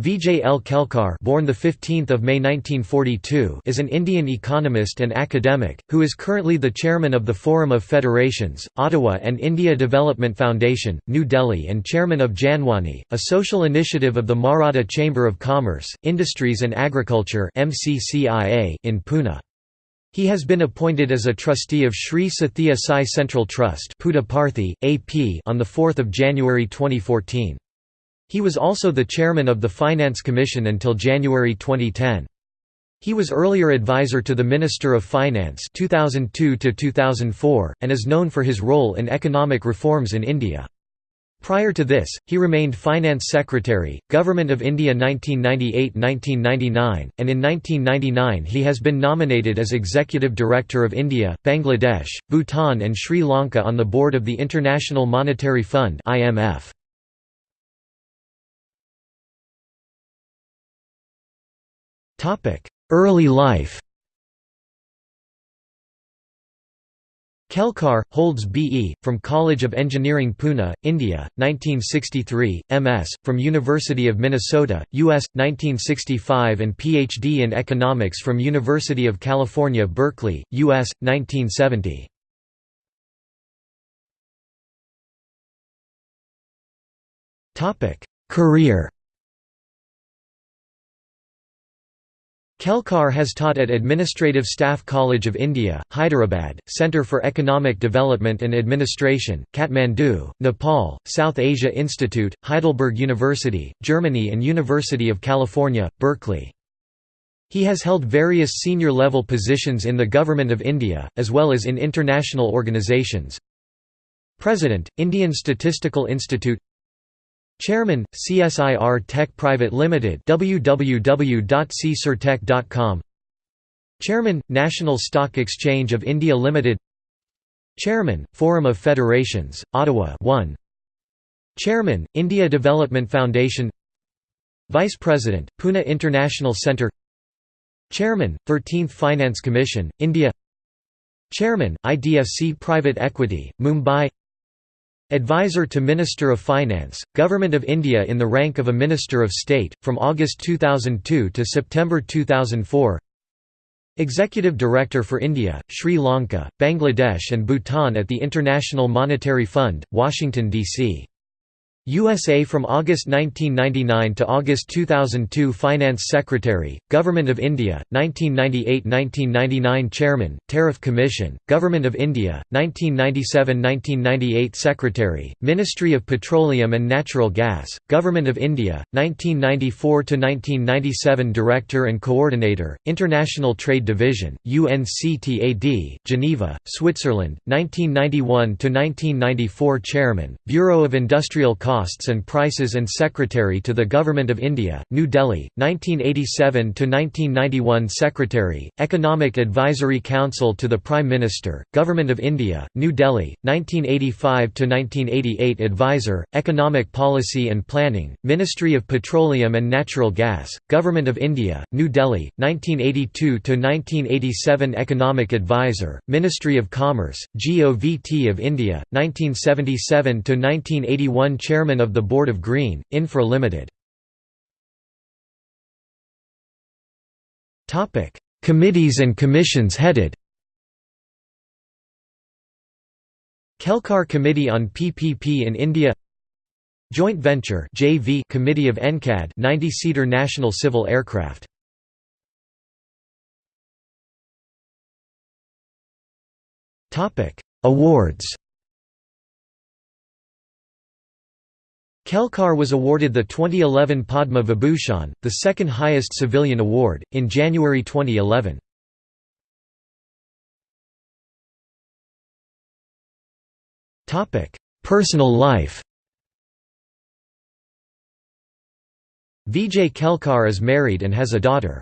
Vijay L. Kelkar born the 15th of May 1942 is an Indian economist and academic, who is currently the chairman of the Forum of Federations, Ottawa and India Development Foundation, New Delhi and chairman of Janwani, a social initiative of the Maratha Chamber of Commerce, Industries and Agriculture in Pune. He has been appointed as a trustee of Sri Sathya Sai Central Trust on 4 January 2014. He was also the chairman of the Finance Commission until January 2010. He was earlier advisor to the Minister of Finance 2002 2004 and is known for his role in economic reforms in India. Prior to this, he remained Finance Secretary, Government of India 1998–1999, and in 1999 he has been nominated as Executive Director of India, Bangladesh, Bhutan and Sri Lanka on the board of the International Monetary Fund IMF. Early life Kelkar, holds B.E., from College of Engineering Pune, India, 1963, M.S., from University of Minnesota, U.S., 1965 and Ph.D. in Economics from University of California Berkeley, U.S., 1970. Career Kelkar has taught at Administrative Staff College of India, Hyderabad, Centre for Economic Development and Administration, Kathmandu, Nepal, South Asia Institute, Heidelberg University, Germany and University of California, Berkeley. He has held various senior-level positions in the Government of India, as well as in international organisations. President, Indian Statistical Institute Chairman, CSIR Tech Private Limited www.csirtech.com Chairman, National Stock Exchange of India Limited. Chairman, Forum of Federations, Ottawa 1 Chairman, India Development Foundation. Vice President, Pune International Centre. Chairman, 13th Finance Commission, India. Chairman, IDFC Private Equity, Mumbai Advisor to Minister of Finance, Government of India in the rank of a Minister of State, from August 2002 to September 2004 Executive Director for India, Sri Lanka, Bangladesh and Bhutan at the International Monetary Fund, Washington, D.C. USA from August 1999 to August 2002 Finance Secretary, Government of India, 1998–1999 Chairman, Tariff Commission, Government of India, 1997–1998 Secretary, Ministry of Petroleum and Natural Gas, Government of India, 1994–1997 Director and Coordinator, International Trade Division, UNCTAD, Geneva, Switzerland, 1991–1994 Chairman, Bureau of Industrial Costs and Prices and Secretary to the Government of India, New Delhi, 1987 to 1991. Secretary, Economic Advisory Council to the Prime Minister, Government of India, New Delhi, 1985 to 1988. Advisor, Economic Policy and Planning, Ministry of Petroleum and Natural Gas, Government of India, New Delhi, 1982 to 1987. Economic Advisor, Ministry of Commerce, GOVT of India, 1977–1981 Chairman of the Board of Green, Infra Limited. Committees and commissions headed Kelkar Committee on PPP in India Joint Venture JV Committee of NCAD 90-seater National Civil Aircraft Topic Awards Kelkar was awarded the 2011 Padma Vibhushan, the second highest civilian award, in January 2011. Personal life Vijay Kelkar is married and has a daughter.